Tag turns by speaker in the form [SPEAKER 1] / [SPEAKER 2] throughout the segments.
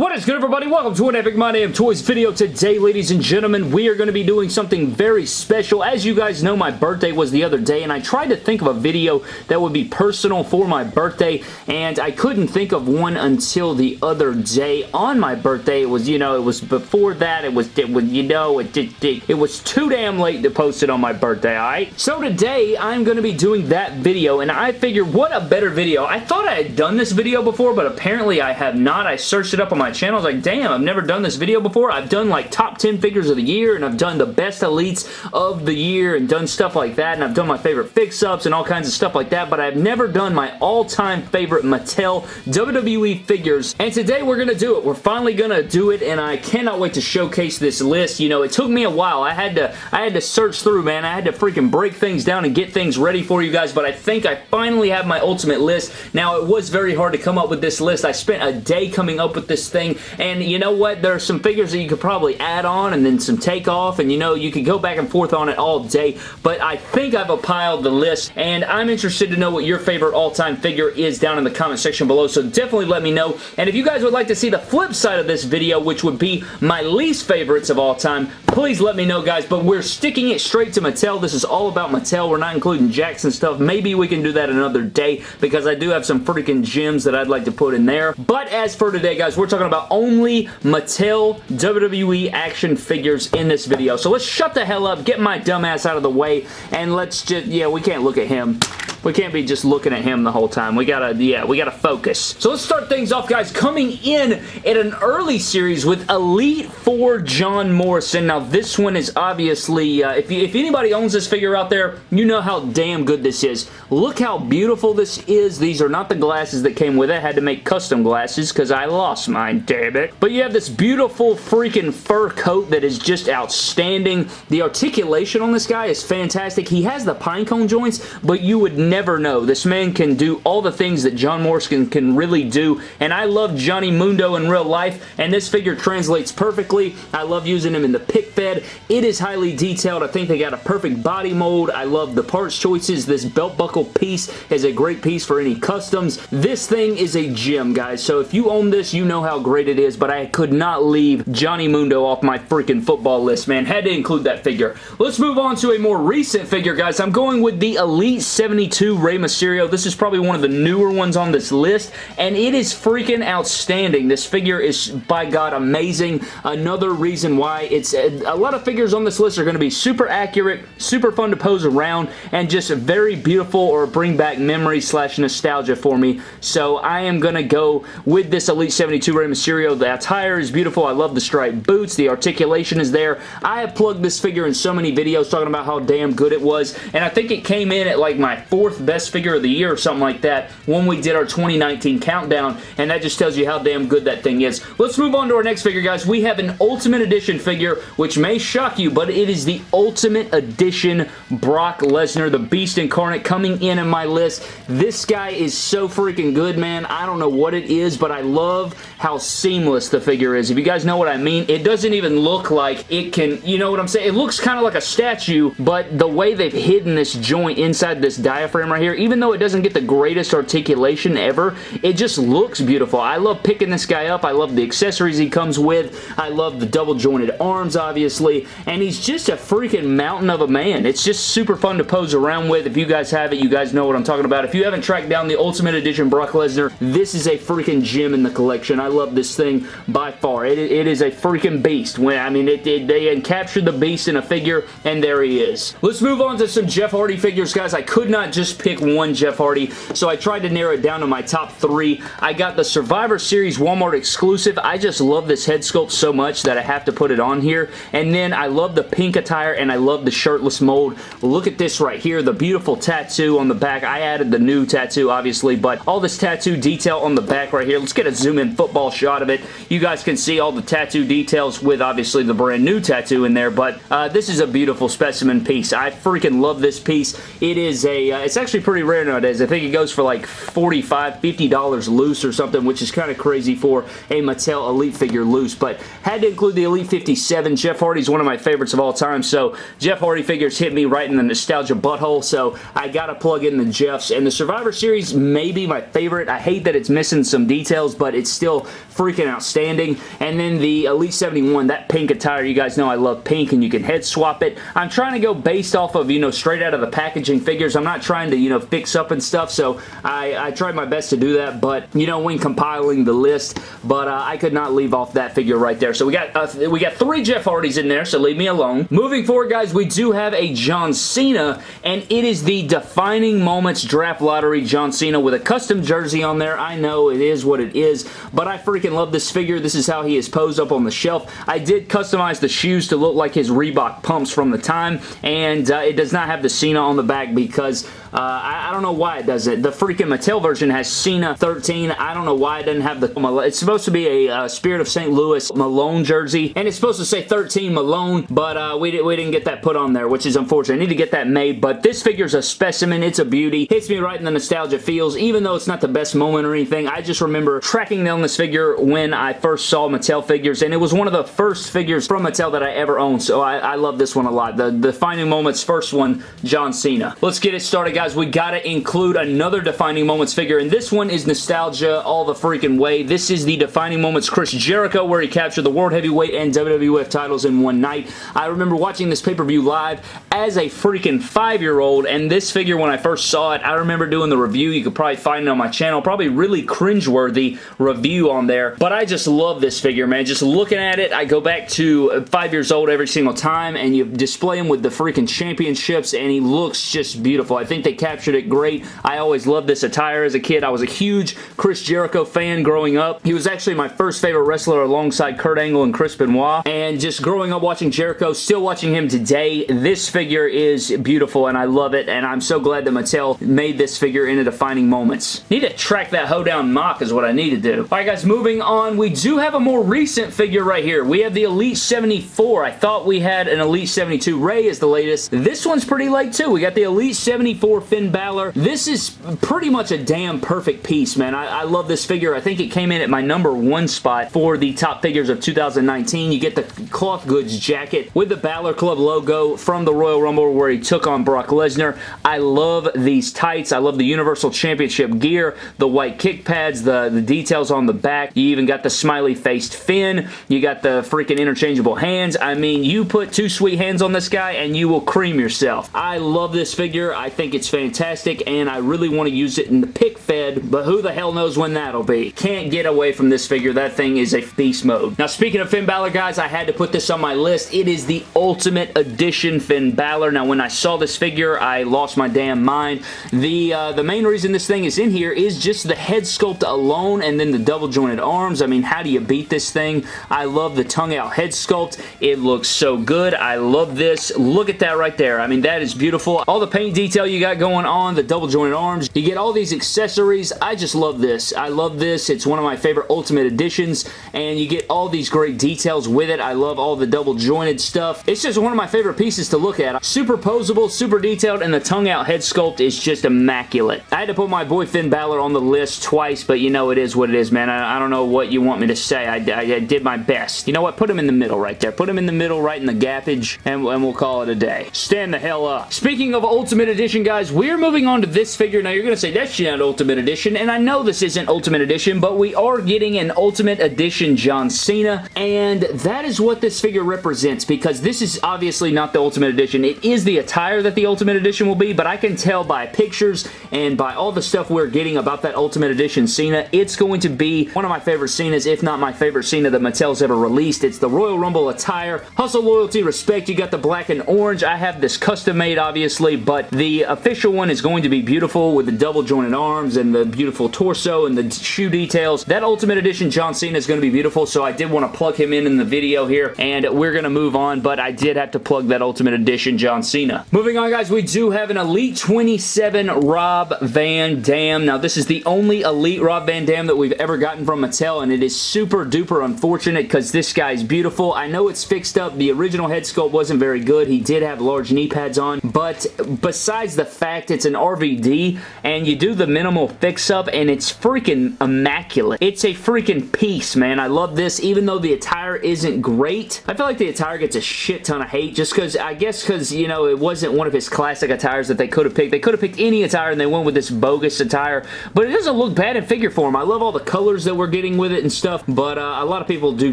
[SPEAKER 1] What is good everybody? Welcome to an Epic My Damn Toys video. Today, ladies and gentlemen, we are going to be doing something very special. As you guys know, my birthday was the other day, and I tried to think of a video that would be personal for my birthday, and I couldn't think of one until the other day on my birthday. It was, you know, it was before that. It was, it was you know, it, it, it, it was too damn late to post it on my birthday, alright? So today, I'm going to be doing that video, and I figured, what a better video. I thought I had done this video before, but apparently I have not. I searched it up on my channel. I was like, damn, I've never done this video before. I've done like top 10 figures of the year and I've done the best elites of the year and done stuff like that and I've done my favorite fix-ups and all kinds of stuff like that, but I've never done my all-time favorite Mattel WWE figures. And today we're going to do it. We're finally going to do it and I cannot wait to showcase this list. You know, it took me a while. I had to I had to search through, man. I had to freaking break things down and get things ready for you guys, but I think I finally have my ultimate list. Now, it was very hard to come up with this list. I spent a day coming up with this thing and you know what? There are some figures that you could probably add on and then some take off. And you know, you could go back and forth on it all day. But I think I've compiled the list. And I'm interested to know what your favorite all-time figure is down in the comment section below. So definitely let me know. And if you guys would like to see the flip side of this video, which would be my least favorites of all time, please let me know, guys. But we're sticking it straight to Mattel. This is all about Mattel. We're not including Jackson stuff. Maybe we can do that another day because I do have some freaking gems that I'd like to put in there. But as for today, guys, we're talking about only Mattel WWE action figures in this video. So let's shut the hell up, get my dumbass out of the way, and let's just, yeah, we can't look at him. We can't be just looking at him the whole time. We gotta, yeah, we gotta focus. So let's start things off, guys. Coming in at an early series with Elite 4 John Morrison. Now, this one is obviously, uh, if, you, if anybody owns this figure out there, you know how damn good this is. Look how beautiful this is. These are not the glasses that came with it. I had to make custom glasses because I lost mine, damn it. But you have this beautiful freaking fur coat that is just outstanding. The articulation on this guy is fantastic. He has the pinecone joints, but you would never know. This man can do all the things that John Morrison can really do, and I love Johnny Mundo in real life, and this figure translates perfectly. I love using him in the pick fed. It is highly detailed. I think they got a perfect body mold. I love the parts choices. This belt buckle piece is a great piece for any customs. This thing is a gem, guys, so if you own this, you know how great it is, but I could not leave Johnny Mundo off my freaking football list, man. Had to include that figure. Let's move on to a more recent figure, guys. I'm going with the Elite 72 2 Rey Mysterio. This is probably one of the newer ones on this list, and it is freaking outstanding. This figure is, by God, amazing. Another reason why it's a, lot of figures on this list are going to be super accurate, super fun to pose around, and just very beautiful or bring back memory slash nostalgia for me. So I am going to go with this Elite 72 Rey Mysterio. The attire is beautiful. I love the striped boots. The articulation is there. I have plugged this figure in so many videos talking about how damn good it was, and I think it came in at like my fourth fourth best figure of the year or something like that when we did our 2019 countdown, and that just tells you how damn good that thing is. Let's move on to our next figure, guys. We have an Ultimate Edition figure, which may shock you, but it is the Ultimate Edition Brock Lesnar, the Beast Incarnate, coming in in my list. This guy is so freaking good, man. I don't know what it is, but I love how seamless the figure is. If you guys know what I mean, it doesn't even look like it can, you know what I'm saying? It looks kind of like a statue, but the way they've hidden this joint inside this diaphragm right here, even though it doesn't get the greatest articulation ever, it just looks beautiful. I love picking this guy up. I love the accessories he comes with. I love the double jointed arms, obviously, and he's just a freaking mountain of a man. It's just super fun to pose around with. If you guys have it, you guys know what I'm talking about. If you haven't tracked down the Ultimate Edition Brock Lesnar, this is a freaking gem in the collection. I love this thing by far. It, it is a freaking beast. When I mean, it, it, they captured the beast in a figure, and there he is. Let's move on to some Jeff Hardy figures, guys. I could not just just pick one Jeff Hardy, so I tried to narrow it down to my top three. I got the Survivor Series Walmart exclusive. I just love this head sculpt so much that I have to put it on here. And then I love the pink attire and I love the shirtless mold. Look at this right here, the beautiful tattoo on the back. I added the new tattoo, obviously, but all this tattoo detail on the back right here. Let's get a zoom-in football shot of it. You guys can see all the tattoo details with, obviously, the brand new tattoo in there, but uh, this is a beautiful specimen piece. I freaking love this piece. It is a, uh, it's actually pretty rare nowadays. I think it goes for like $45, $50 loose or something, which is kind of crazy for a Mattel Elite figure loose, but had to include the Elite 57. Jeff Hardy's one of my favorites of all time, so Jeff Hardy figures hit me right in the nostalgia butthole, so I gotta plug in the Jeffs. And the Survivor Series may be my favorite. I hate that it's missing some details, but it's still freaking outstanding. And then the Elite 71, that pink attire, you guys know I love pink, and you can head swap it. I'm trying to go based off of, you know, straight out of the packaging figures. I'm not trying to, you know, fix up and stuff, so I, I tried my best to do that, but, you know, when compiling the list, but uh, I could not leave off that figure right there. So we got uh, we got three Jeff Hardys in there, so leave me alone. Moving forward, guys, we do have a John Cena, and it is the Defining Moments Draft Lottery John Cena with a custom jersey on there. I know it is what it is, but I freaking love this figure. This is how he is posed up on the shelf. I did customize the shoes to look like his Reebok pumps from the time, and uh, it does not have the Cena on the back because uh, I, I, don't know why it does it. The freaking Mattel version has Cena 13. I don't know why it doesn't have the... It's supposed to be a uh, Spirit of St. Louis Malone jersey, and it's supposed to say 13 Malone, but uh, we, we didn't get that put on there, which is unfortunate. I need to get that made, but this figure's a specimen. It's a beauty. Hits me right in the nostalgia feels, even though it's not the best moment or anything. I just remember tracking down this figure when I first saw Mattel figures, and it was one of the first figures from Mattel that I ever owned, so I, I love this one a lot. The the Finding Moments first one, John Cena. Let's get it started, guys, we gotta include another Defining Moments figure, and this one is nostalgia all the freaking way. This is the Defining Moments Chris Jericho, where he captured the World Heavyweight and WWF titles in one night. I remember watching this pay-per-view live as a freaking five-year-old, and this figure, when I first saw it, I remember doing the review. You could probably find it on my channel. Probably really cringeworthy review on there, but I just love this figure, man. Just looking at it, I go back to uh, five years old every single time, and you display him with the freaking championships, and he looks just beautiful. I think they captured it great. I always loved this attire as a kid. I was a huge Chris Jericho fan growing up. He was actually my first favorite wrestler alongside Kurt Angle and Chris Benoit. And just growing up watching Jericho, still watching him today, this figure is beautiful and I love it. And I'm so glad that Mattel made this figure into defining moments. Need to track that hoedown mock is what I need to do. Alright guys, moving on. We do have a more recent figure right here. We have the Elite 74. I thought we had an Elite 72. Rey is the latest. This one's pretty late too. We got the Elite 74 Finn Balor. This is pretty much a damn perfect piece, man. I, I, love this figure. I think it came in at my number one spot for the top figures of 2019. You get the cloth goods jacket with the Balor Club logo from the Royal Rumble where he took on Brock Lesnar. I love these tights. I love the Universal Championship gear, the white kick pads, the, the details on the back. You even got the smiley-faced Finn. You got the freaking interchangeable hands. I mean, you put two sweet hands on this guy and you will cream yourself. I love this figure. I think it's fantastic fantastic, and I really want to use it in the pick fed, but who the hell knows when that'll be. Can't get away from this figure. That thing is a beast mode. Now, speaking of Finn Balor, guys, I had to put this on my list. It is the Ultimate Edition Finn Balor. Now, when I saw this figure, I lost my damn mind. The, uh, the main reason this thing is in here is just the head sculpt alone and then the double jointed arms. I mean, how do you beat this thing? I love the tongue out head sculpt. It looks so good. I love this. Look at that right there. I mean, that is beautiful. All the paint detail you got going on, the double jointed arms. You get all these accessories. I just love this. I love this. It's one of my favorite Ultimate Editions, and you get all these great details with it. I love all the double jointed stuff. It's just one of my favorite pieces to look at. Super posable, super detailed, and the tongue out head sculpt is just immaculate. I had to put my boy Finn Balor on the list twice, but you know it is what it is, man. I, I don't know what you want me to say. I, I, I, did my best. You know what? Put him in the middle right there. Put him in the middle right in the gappage, and, and we'll call it a day. Stand the hell up. Speaking of Ultimate Edition, guys, we're moving on to this figure. Now, you're going to say, that's not Ultimate Edition, and I know this isn't Ultimate Edition, but we are getting an Ultimate Edition John Cena, and that is what this figure represents, because this is obviously not the Ultimate Edition. It is the attire that the Ultimate Edition will be, but I can tell by pictures and by all the stuff we're getting about that Ultimate Edition Cena, it's going to be one of my favorite Cenas, if not my favorite Cena that Mattel's ever released. It's the Royal Rumble attire. Hustle, loyalty, respect. You got the black and orange. I have this custom made, obviously, but the official one is going to be beautiful with the double jointed arms and the beautiful torso and the shoe details. That Ultimate Edition John Cena is going to be beautiful, so I did want to plug him in in the video here, and we're going to move on, but I did have to plug that Ultimate Edition John Cena. Moving on, guys, we do have an Elite 27 Rob Van Dam. Now, this is the only Elite Rob Van Dam that we've ever gotten from Mattel, and it is super duper unfortunate because this guy is beautiful. I know it's fixed up. The original head sculpt wasn't very good. He did have large knee pads on, but besides the fact it's an RVD and you do the minimal fix-up and it's freaking immaculate. It's a freaking piece, man. I love this even though the attire isn't great. I feel like the attire gets a shit ton of hate just because, I guess because, you know, it wasn't one of his classic attires that they could have picked. They could have picked any attire and they went with this bogus attire, but it doesn't look bad in figure form. I love all the colors that we're getting with it and stuff, but uh, a lot of people do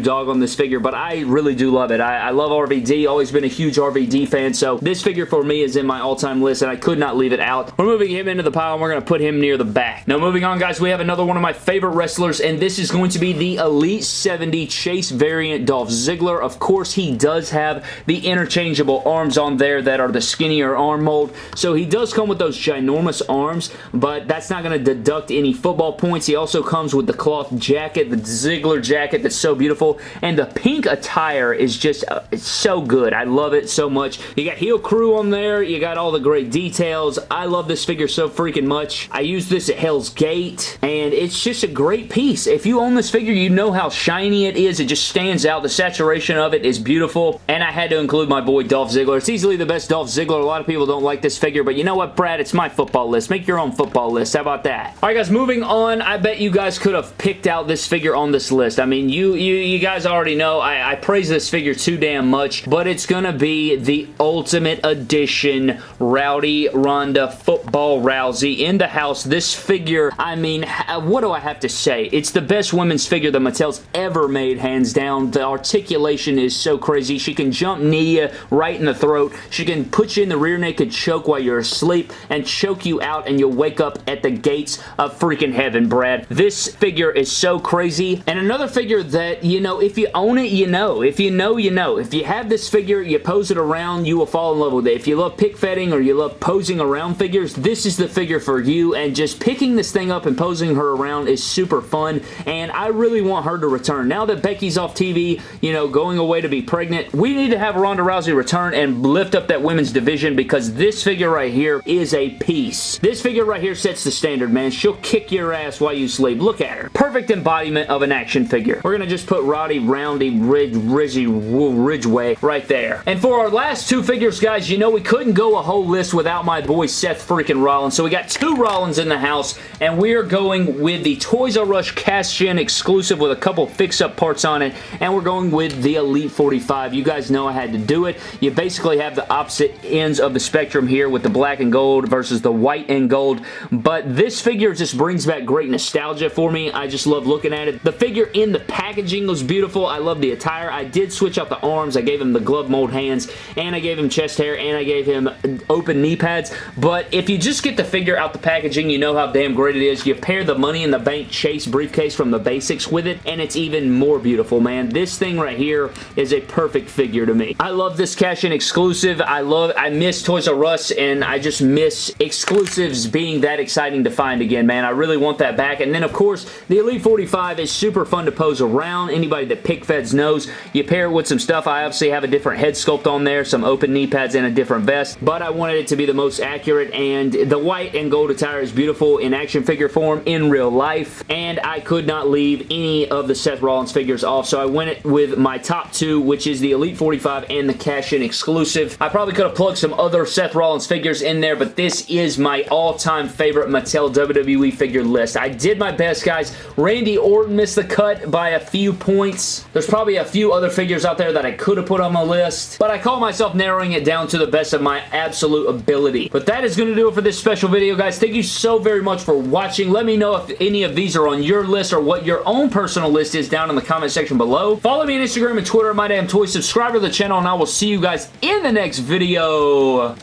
[SPEAKER 1] dog on this figure, but I really do love it. I, I love RVD, always been a huge RVD fan, so this figure for me is in my all-time list, and I could not leave it out. We're moving him into the pile, and we're going to put him near the back. Now, moving on, guys, we have another one of my favorite wrestlers, and this is going to be the Elite 70 Chase variant Dolph Ziggler. Of course, he does have the interchangeable arms on there that are the skinnier arm mold, so he does come with those ginormous arms, but that's not going to deduct any football points. He also comes with the cloth jacket, the Ziggler jacket that's so beautiful, and the pink attire is just uh, so good. I love it so much. You got Heel Crew on there. You got all the great details. I love this figure so freaking much. I use this at Hell's Gate, and it's just a great piece. If you own this figure, you know how shiny it is. It just stands out. The saturation of it is beautiful, and I had to include my boy Dolph Ziggler. It's easily the best Dolph Ziggler. A lot of people don't like this figure, but you know what, Brad? It's my football list. Make your own football list. How about that? All right, guys, moving on. I bet you guys could have picked out this figure on this list. I mean, you you, you guys already know I, I praise this figure too damn much, but it's going to be the Ultimate Edition Rowdy Ronda Football Rousey in the house. This figure, I mean, what do I have to say? It's the best women's figure that Mattel's ever made, hands down. The articulation is so crazy. She can jump knee right in the throat. She can put you in the rear naked choke while you're asleep and choke you out and you'll wake up at the gates of freaking heaven, Brad. This figure is so crazy. And another figure that, you know, if you own it, you know. If you know, you know. If you have this figure, you pose it around, you will fall in love with it. If you love pick fetting or you love posing around figures, this is the figure for you. And just picking this thing up and posing her around is super fun. And I really want her to return. Now that Becky's off TV, you know, going away to be pregnant, we need to have Ronda Rousey return and lift up that women's division because this figure right here is a piece. This figure right here sets the standard, man. She'll kick your ass while you sleep. Look at her. Perfect embodiment of an action figure. We're going to just put Roddy Roundy Ridge, Rizzy Ridgeway right there. And for our last two figures, guys, you know we couldn't go a whole list without my boy Seth freaking Rollins. So we got two Rollins in the house, and we are going with the Toys R Us cash-in exclusive with a couple fix-up parts on it, and we're going with the Elite 45. You guys know I had to do it. You basically have the opposite ends of the spectrum here with the black and gold versus the white and gold, but this figure just brings back great nostalgia for me. I just love looking at it. The figure in the packaging was beautiful. I love the attire. I did switch out the arms. I gave him the glove mold hands, and I gave him chest hair, and I gave him open knee pads, but if you just get the figure out the packaging, you know how damn great it is. You pair the Money in the Bank Chase briefcase from the basics with it, and it's even more beautiful, man. This thing right here is a perfect figure to me. I love this cash-in exclusive. I love, I miss Toys R Us, and I just miss exclusives being that exciting to find again, man. I really want that back, and then, of course, the Elite 45 is super fun to pose around. Anybody that pick feds knows. You pair it with some stuff. I obviously have a different head sculpt on there, some open knee pads, and a different vest, but I wanted it to be the most accurate, and the white and gold attire is beautiful in action figure form in real life, and I could not leave any of the Seth Rollins figures off, so I went with my top two, which is the Elite 45 and the cash-in exclusive. I probably could have plugged some other Seth Rollins figures in there, but this is my all-time favorite Mattel WWE figure list. I did my best, guys. Randy Orton missed the cut by a few points. There's probably a few other figures out there that I could have put on my list, but I call myself narrowing it down to the best of my absolute ability. But that is going to do it for this special video, guys. Thank you so very much for watching. Let me know if any of these are on your list or what your own personal list is down in the comment section below. Follow me on Instagram and Twitter, My Damn Toys. Subscribe to the channel, and I will see you guys in the next video.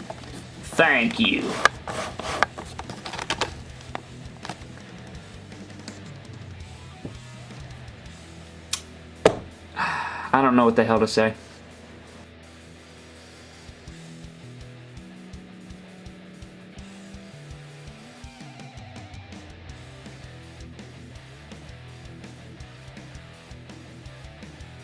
[SPEAKER 1] Thank you. I don't know what the hell to say.